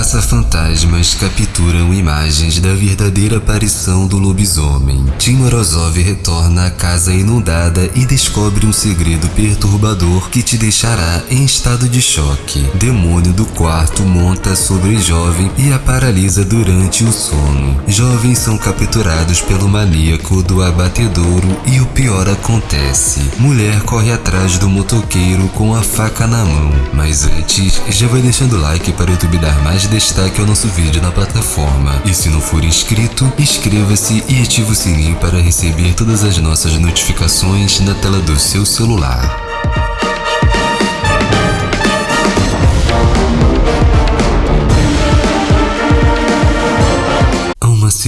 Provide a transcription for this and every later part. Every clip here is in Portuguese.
caça-fantasmas capturam imagens da verdadeira aparição do lobisomem. Tim Morozov retorna à casa inundada e descobre um segredo perturbador que te deixará em estado de choque. Demônio do quarto monta sobre jovem e a paralisa durante o sono. Jovens são capturados pelo maníaco do abatedouro e o pior acontece. Mulher corre atrás do motoqueiro com a faca na mão. Mas antes, já vai deixando o like para o YouTube dar mais destaque ao nosso vídeo na plataforma. E se não for inscrito, inscreva-se e ative o sininho para receber todas as nossas notificações na tela do seu celular.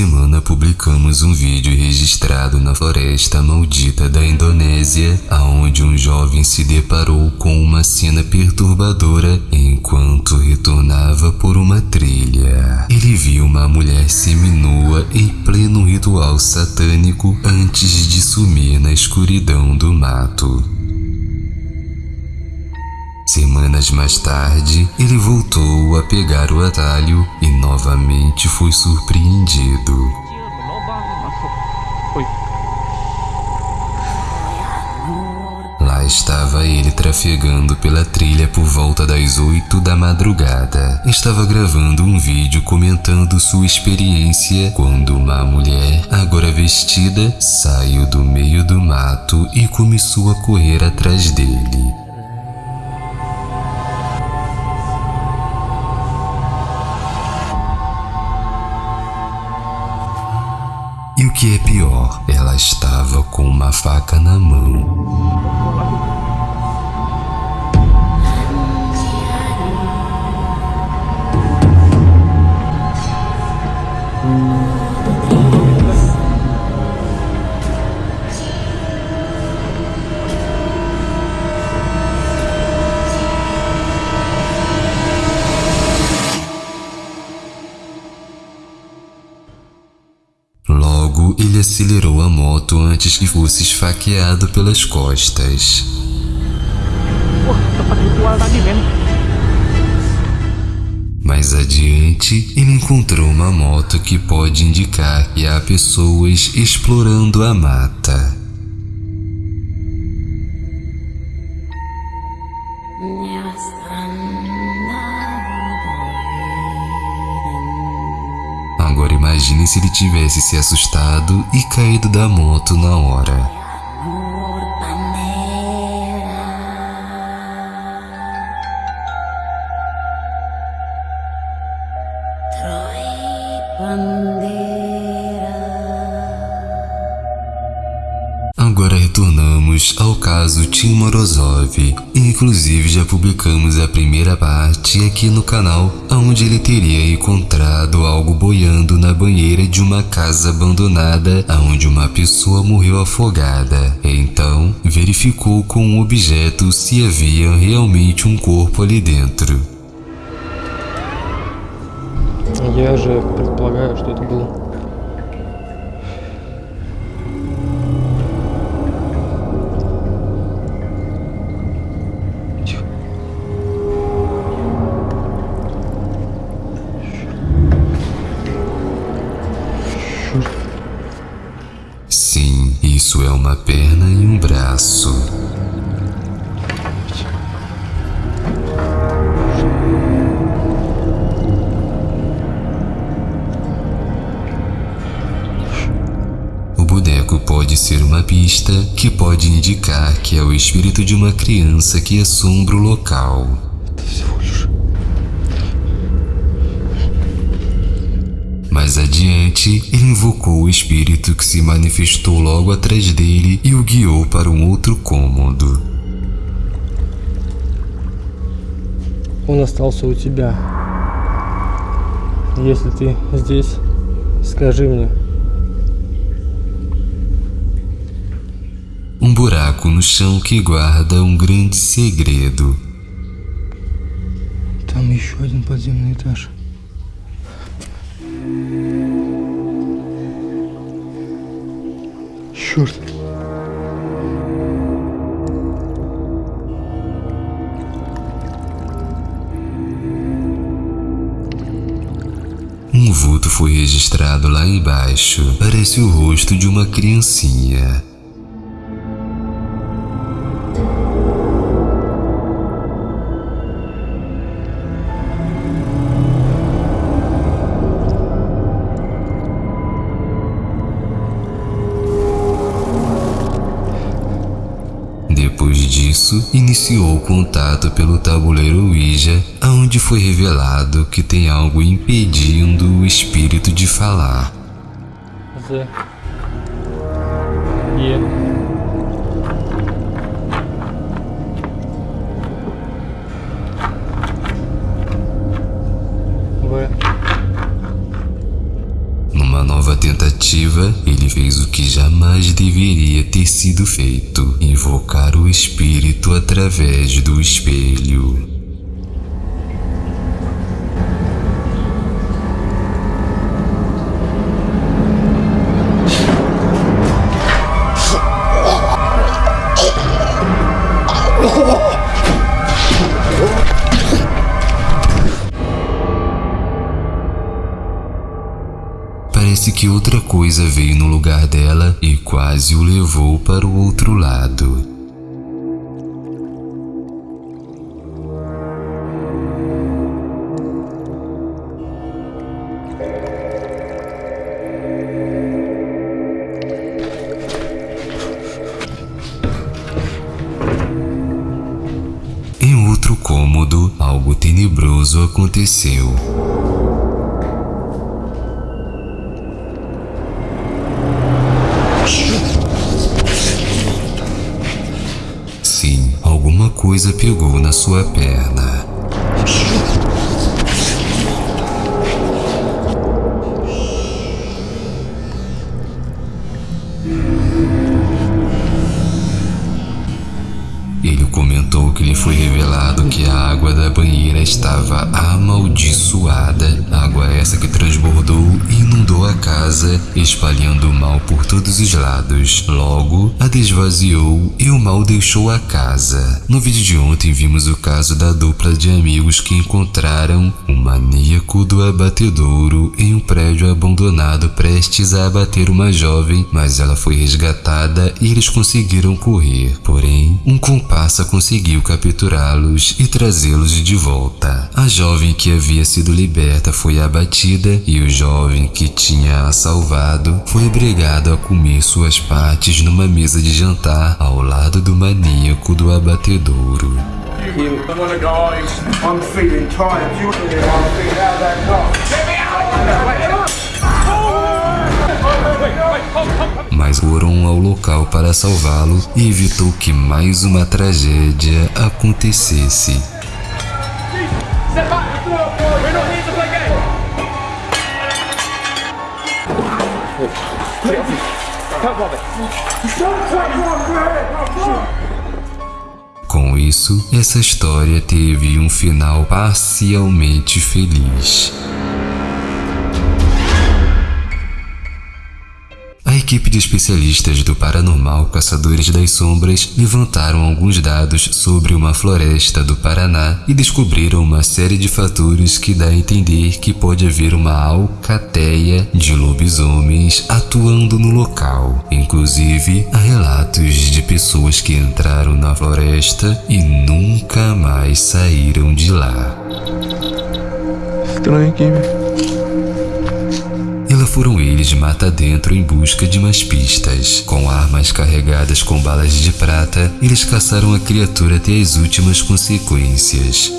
Semana publicamos um vídeo registrado na floresta maldita da Indonésia, aonde um jovem se deparou com uma cena perturbadora enquanto retornava por uma trilha. Ele viu uma mulher seminua em pleno ritual satânico antes de sumir na escuridão do mato. Semanas mais tarde, ele voltou a pegar o atalho e novamente foi surpreendido. Lá estava ele trafegando pela trilha por volta das oito da madrugada. Estava gravando um vídeo comentando sua experiência quando uma mulher, agora vestida, saiu do meio do mato e começou a correr atrás dele. O que é pior, ela estava com uma faca na mão. Ele acelerou a moto antes que fosse esfaqueado pelas costas. Mais adiante, ele encontrou uma moto que pode indicar que há pessoas explorando a mata. Agora imagine se ele tivesse se assustado e caído da moto na hora. Agora retornamos ao caso Tim Morozov. Inclusive já publicamos a primeira parte aqui no canal, onde ele teria encontrado algo boiando na banheira de uma casa abandonada, onde uma pessoa morreu afogada. Então, verificou com um objeto se havia realmente um corpo ali dentro. Я же предполагаю, что это был Sim, isso é uma perna e um braço. O boneco pode ser uma pista que pode indicar que é o espírito de uma criança que assombra o local. Mais adiante, ele invocou o espírito que se manifestou logo atrás dele e o guiou para um outro cômodo. Он остался у тебя. Если ты здесь, скажи мне. Um buraco no chão que guarda um grande segredo. Там еще один подземный этаж. Şurada. Um vulto foi registrado lá embaixo. Parece o rosto de uma criancinha. Depois disso, iniciou o contato pelo tabuleiro Ouija, onde foi revelado que tem algo impedindo o espírito de falar. Z. Е. tentativa, ele fez o que jamais deveria ter sido feito: invocar o espírito através do espelho. Coisa veio no lugar dela e quase o levou para o outro lado. Em outro cômodo, algo tenebroso aconteceu. Coisa pegou na sua perna. Estava amaldiçoada, água essa que transbordou e inundou a casa, espalhando o mal por todos os lados. Logo, a desvaziou e o mal deixou a casa. No vídeo de ontem vimos o caso da dupla de amigos que encontraram o maníaco do abatedouro em um prédio abandonado prestes a abater uma jovem, mas ela foi resgatada e eles conseguiram correr. Porém, um comparsa conseguiu capturá-los e trazê-los de volta. A jovem que havia sido liberta foi abatida e o jovem que tinha a salvado foi obrigado a comer suas partes numa mesa de jantar ao lado do maníaco do abatedouro. Mas foram ao local para salvá-lo e evitou que mais uma tragédia acontecesse. Step back! We're not here to play games! Com isso, essa história teve um final parcialmente feliz. Equipe de especialistas do Paranormal Caçadores das Sombras levantaram alguns dados sobre uma floresta do Paraná e descobriram uma série de fatores que dá a entender que pode haver uma alcateia de lobisomens atuando no local. Inclusive, há relatos de pessoas que entraram na floresta e nunca mais saíram de lá. Estranho aqui, velho. Lá foram eles mata dentro em busca de mais pistas. Com armas carregadas com balas de prata, eles caçaram a criatura até as últimas consequências.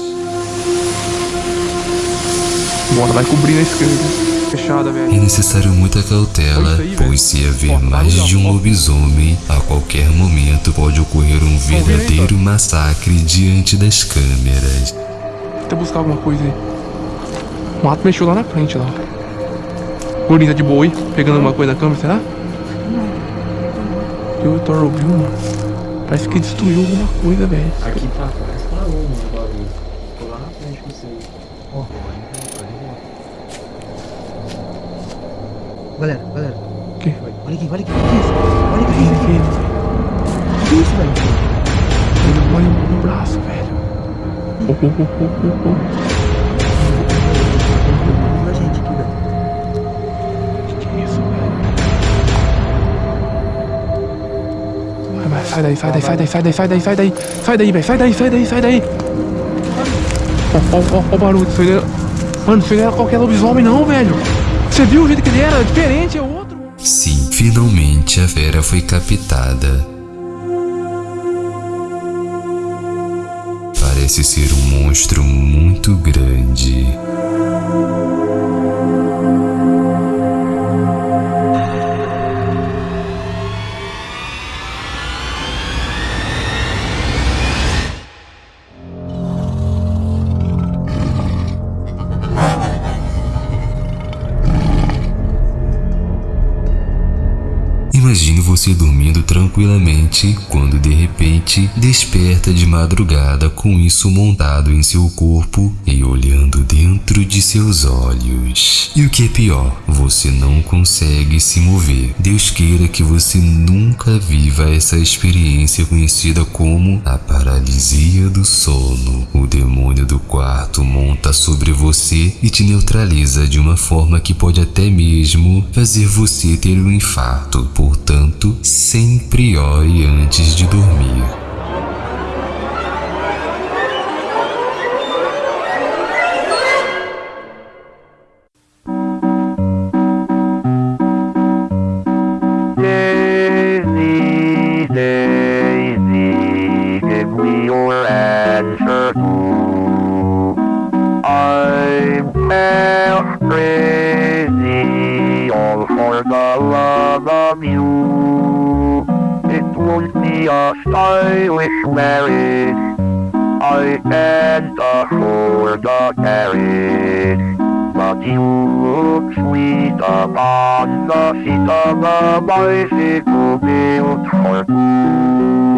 Bora, vai cobrir na esquerda. É necessário muita cautela, pois se haver mais de um lobisomem, a qualquer momento pode ocorrer um verdadeiro massacre diante das câmeras. Tenta buscar alguma coisa aí. O mato mexeu lá na frente, lá. Gordinho tá de boa aí? Pegando alguma coisa na câmera, será? Eu o Thor ouviu, mano. Parece que destruiu alguma coisa, velho. Aqui tá, parece que parou, mano, o bagulho. Tô lá na frente com você. Ó, Galera, galera, O quê? olha aqui, olha aqui, olha isso. Olha aqui, Que olha que é isso? aqui. Que isso, velho? Ele olha o braço, velho. Oh, oh, oh, oh, oh, Sai daí, sai daí, sai daí, sai daí, sai daí, sai daí. Sai daí, velho. Sai daí, sai daí, sai daí. Ó, ó, ó, o barulho. Isso aí era- Mano, isso aí não era qualquer lobisomem, não, velho. Você viu o jeito que ele era? Diferente, é outro. Sim, finalmente a fera foi captada. Parece ser um monstro muito grande. Você dormindo tranquilamente quando de repente desperta de madrugada com isso montado em seu corpo e olhando dentro de seus olhos. E o que é pior, você não consegue se mover. Deus queira que você nunca viva essa experiência conhecida como a paralisia do sono. O demônio do quarto monta sobre você e te neutraliza de uma forma que pode até mesmo fazer você ter um infarto. Portanto, sempre ore antes de dormir. All for the love of you. It won't be a stylish marriage. I can't afford a carriage. But you look sweet upon the seat of a bicycle built for two.